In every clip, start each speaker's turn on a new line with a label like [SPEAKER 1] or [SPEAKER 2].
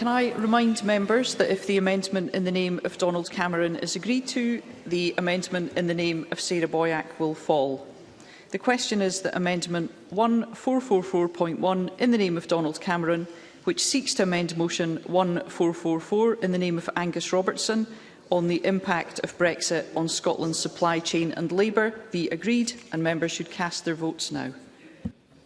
[SPEAKER 1] can I remind members that if the amendment in the name of Donald Cameron is agreed to, the amendment in the name of Sarah Boyack will fall. The question is that Amendment 1444.1 in the name of Donald Cameron, which seeks to amend Motion 1444 in the name of Angus Robertson on the impact of Brexit on Scotland's supply chain and labour, be agreed and members should cast their votes now.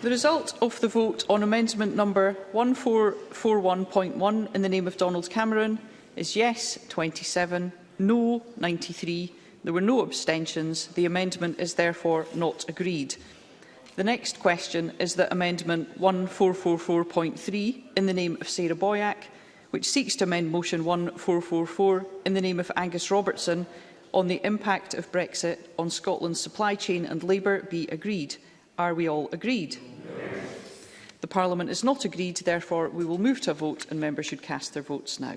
[SPEAKER 1] The result of the vote on amendment number 1441.1 in the name of Donald Cameron is yes 27, no 93. There were no abstentions. The amendment is therefore not agreed. The next question is that amendment 1444.3 in the name of Sarah Boyack, which seeks to amend motion 1444 in the name of Angus Robertson on the impact of Brexit on Scotland's supply chain and labour be agreed. Are we all agreed? Yes. The Parliament is not agreed, therefore we will move to a vote and members should cast their votes now.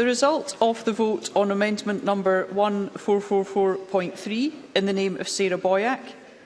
[SPEAKER 1] The result of the vote on amendment number 1444.3 in the name of Sarah Boyack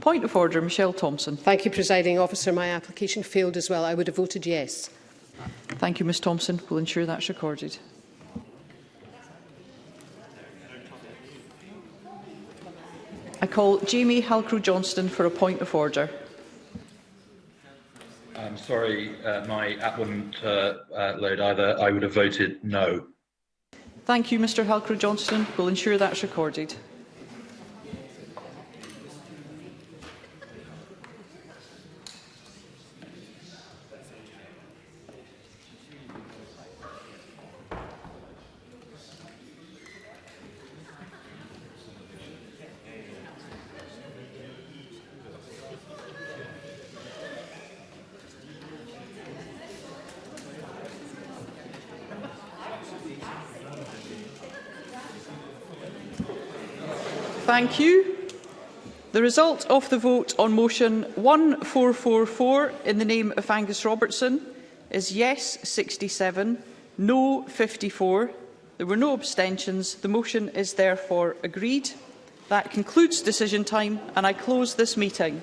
[SPEAKER 1] Point of order, Michelle Thompson.
[SPEAKER 2] Thank you, Presiding Officer. My application failed as well. I would have voted yes.
[SPEAKER 1] Thank you, Ms Thompson. We'll ensure that's recorded. I call Jamie halcrow johnston for a point of order.
[SPEAKER 3] I'm sorry, uh, my app wouldn't uh, uh, load either. I would have voted no.
[SPEAKER 1] Thank you, Mr Halker-Johnston. We'll ensure that's recorded. Thank you. The result of the vote on motion 1444 in the name of Angus Robertson is yes 67, no 54. There were no abstentions. The motion is therefore agreed. That concludes decision time and I close this meeting.